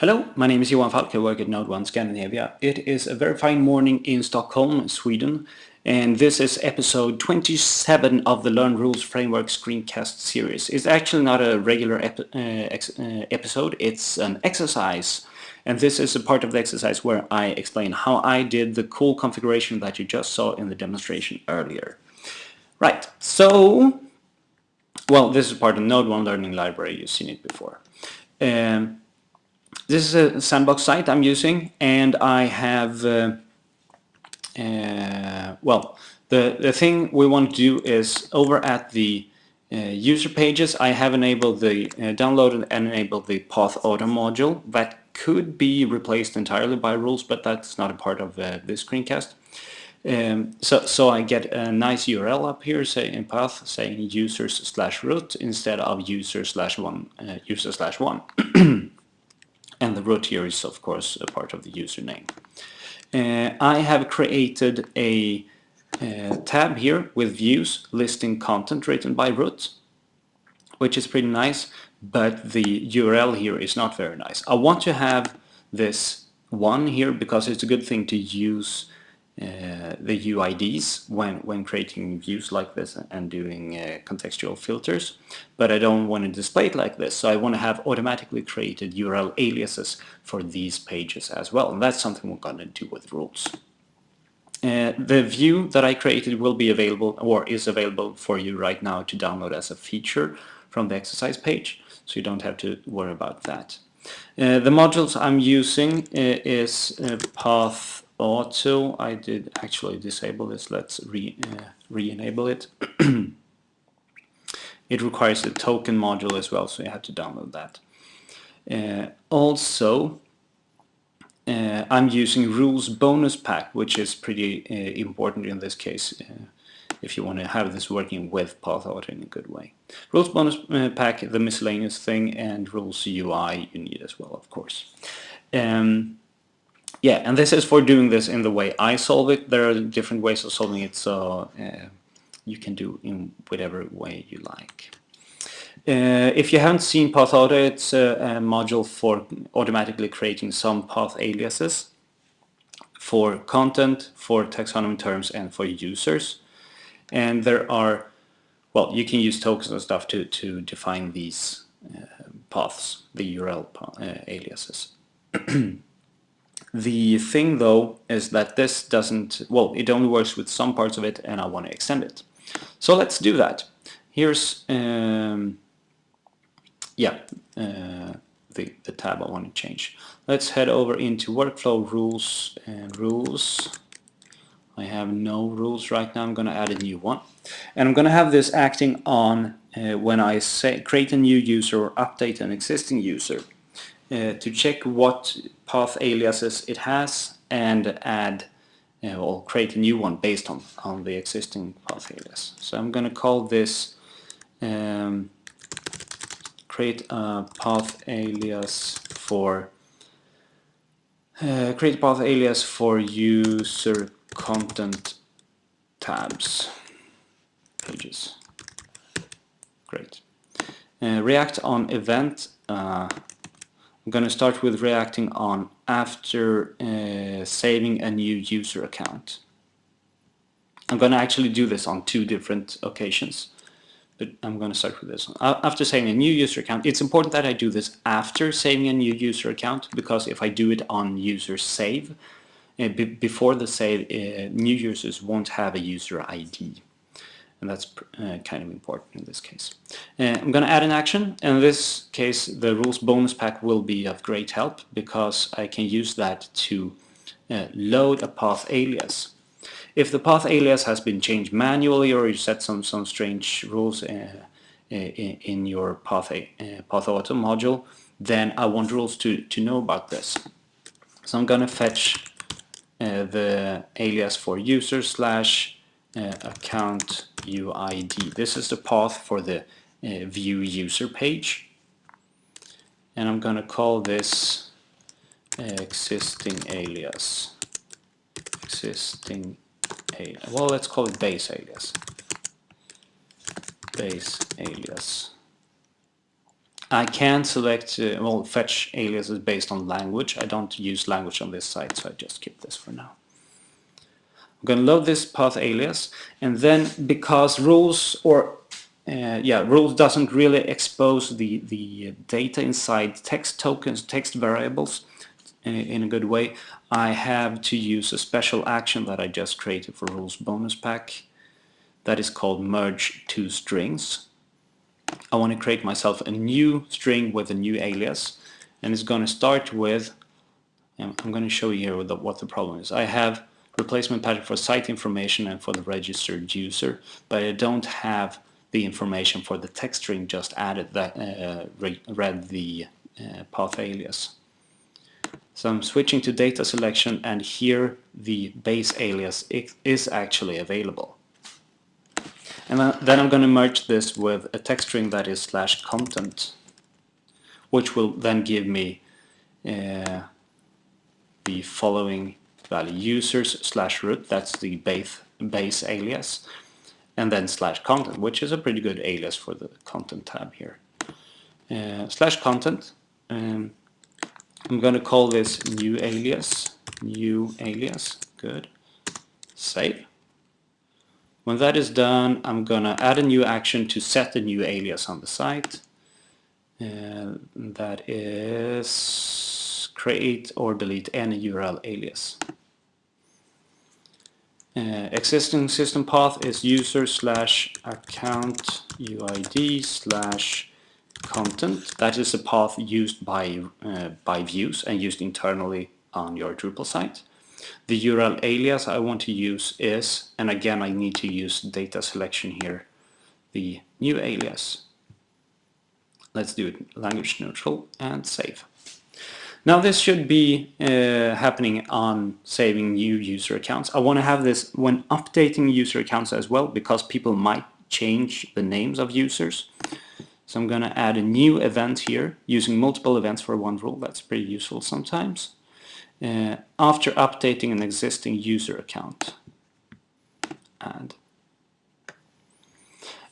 Hello, my name is Johan Falk, I work at NodeOne Scandinavia. It is a very fine morning in Stockholm, Sweden, and this is episode 27 of the Learn Rules Framework screencast series. It's actually not a regular ep uh, uh, episode, it's an exercise. And this is a part of the exercise where I explain how I did the cool configuration that you just saw in the demonstration earlier. Right, so, well, this is part of NodeOne Learning Library, you've seen it before. Um, this is a sandbox site I'm using and I have, uh, uh, well, the, the thing we want to do is over at the uh, user pages I have enabled the uh, downloaded and enabled the Pathauto module that could be replaced entirely by rules but that's not a part of uh, this screencast. Um, so, so I get a nice URL up here say in path saying users slash root instead of user slash one uh, user slash one. and the root here is of course a part of the username. Uh, I have created a uh, tab here with views listing content written by root, which is pretty nice, but the URL here is not very nice. I want to have this one here because it's a good thing to use uh, the UIDs when, when creating views like this and doing uh, contextual filters. But I don't want to display it like this, so I want to have automatically created URL aliases for these pages as well. And that's something we're going to do with rules. Uh, the view that I created will be available or is available for you right now to download as a feature from the exercise page, so you don't have to worry about that. Uh, the modules I'm using uh, is path auto I did actually disable this. Let's re uh, re-enable it. It requires a token module as well so you have to download that. Uh, also uh, I'm using rules bonus pack which is pretty uh, important in this case uh, if you want to have this working with Pathauto in a good way. Rules bonus uh, pack the miscellaneous thing and rules UI you need as well of course. Um, yeah, and this is for doing this in the way I solve it. There are different ways of solving it, so uh, you can do in whatever way you like. Uh, if you haven't seen Pathauto, it's a, a, module for automatically creating some path aliases for content, for taxonomy terms, and for users. And there are, well, you can use tokens and stuff to, to define these uh, paths, the URL uh, aliases. The thing though is that this doesn't, well, it only works with some parts of it and I want to extend it. So let's do that. Here's, um, yeah, uh, the, the tab I want to change. Let's head over into workflow rules and rules. I have no rules right now, I'm going to add a new one. And I'm going to have this acting on uh, when I say create a new user or update an existing user uh, to check what path aliases it has and add uh, or create a new one based on, on the existing path alias. So I'm going to call this um, create a path alias for uh, create path alias for user content tabs pages. Great. Uh, react on event uh, I'm going to start with reacting on after uh, saving a new user account. I'm going to actually do this on two different occasions, but I'm going to start with this one. After saving a new user account, it's important that I do this after saving a new user account because if I do it on user save, uh, before the save, uh, new users won't have a user ID and that's uh, kind of important in this case. Uh, I'm going to add an action. In this case, the rules bonus pack will be of great help because I can use that to uh, load a path alias. If the path alias has been changed manually or you set some, some strange rules uh, uh, in, your path, uh, Pathauto module, then I want rules to, to know about this. So I'm going to fetch the alias for user slash uh, account UID. This is the path for the uh, view user page. And I'm going to call this uh, existing alias. Existing alias. Well, let's call it base alias. Base alias. I can select, uh, well, fetch aliases based on language. I don't use language on this site, so I just keep this for now. I'm going to load this path alias, and then because rules or uh, yeah, rules doesn't really expose the the data inside text tokens, text variables in, in a good way. I have to use a special action that I just created for rules bonus pack that is called merge two strings. I want to create myself a new string with a new alias and it's going to start with I'm going to show you here what the problem is. I have replacement pattern for site information and for the registered user but I don't have the information for the text string just added that uh, read the uh, path alias. So I'm switching to data selection and here the base alias is actually available. And then I'm going to merge this with a text string that is slash content, which will then give me uh, the following value users slash root, that's the base, base alias, and then slash content, which is a pretty good alias for the content tab here. Uh, slash content, um, I'm going to call this new alias, new alias, good, save. When that is done, I'm gonna add a new action to set the new alias on the site. Uh, that is create or delete any URL alias. Uh, existing system path is user slash account UID slash content. That is a path used by, uh, by views and used internally on your Drupal site. The URL alias I want to use is, and again I need to use data selection here, the new alias. Let's do it language neutral and save. Now this should be uh, happening on saving new user accounts. I want to have this when updating user accounts as well because people might change the names of users. So I'm going to add a new event here using multiple events for one rule. That's pretty useful sometimes uh, after updating an existing user account. Add.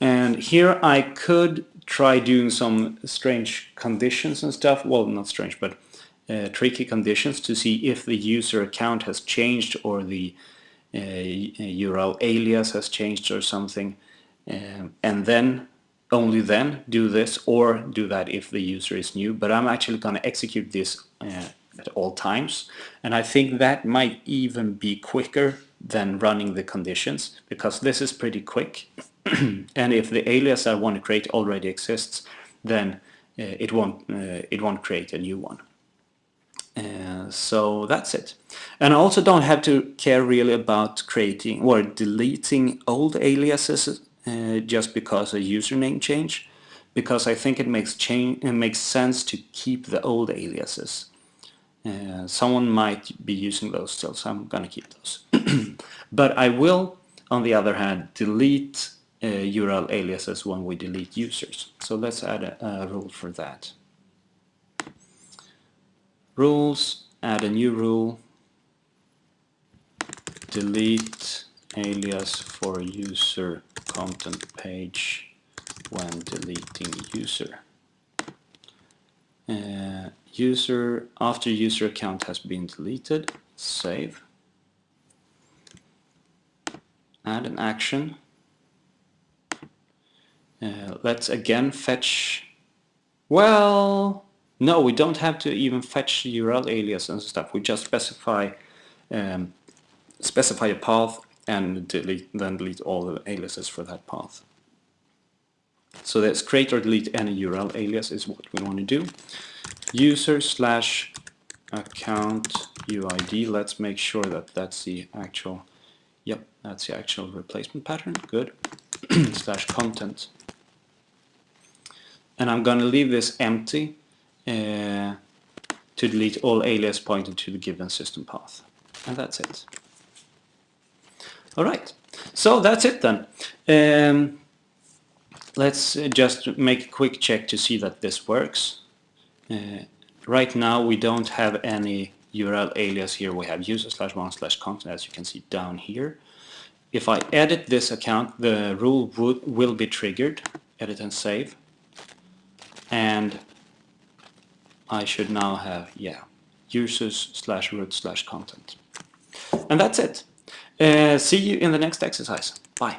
And here I could try doing some strange conditions and stuff. Well, not strange, but uh, tricky conditions to see if the user account has changed or the uh, URL alias has changed or something. Um, and then, only then, do this or do that if the user is new. But I'm actually going to execute this uh, at all times. And I think that might even be quicker than running the conditions because this is pretty quick. and if the alias I want to create already exists, then uh, it won't uh, it won't create a new one. Uh, so that's it. And I also don't have to care really about creating or deleting old aliases uh, just because a username change because I think it makes change it makes sense to keep the old aliases uh, someone might be using those still, so I'm to keep those. but I will, on the other hand, delete uh, URL aliases when we delete users. So let's add a, a rule for that. Rules, add a new rule, delete alias for user content page when deleting user. Uh, user after user account has been deleted save add an action uh, let's again fetch well no we don't have to even fetch URL alias and stuff we just specify um, specify a path and delete then delete all the aliases for that path so let's create or delete any URL alias is what we want to do user slash account UID. Let's make sure that that's the actual, yep, that's the actual replacement pattern. Good. slash content. And I'm going to leave this empty uh, to delete all alias pointing to the given system path. And that's it. All right. So that's it then. Um, let's just make a quick check to see that this works. Uh, right now we don't have any URL alias here. We have user slash one slash content as you can see down here. If I edit this account, the rule would, will be triggered. Edit and save. and I should now have, yeah, users slash root slash content. And that's it. Uh, see you in the next exercise. Bye.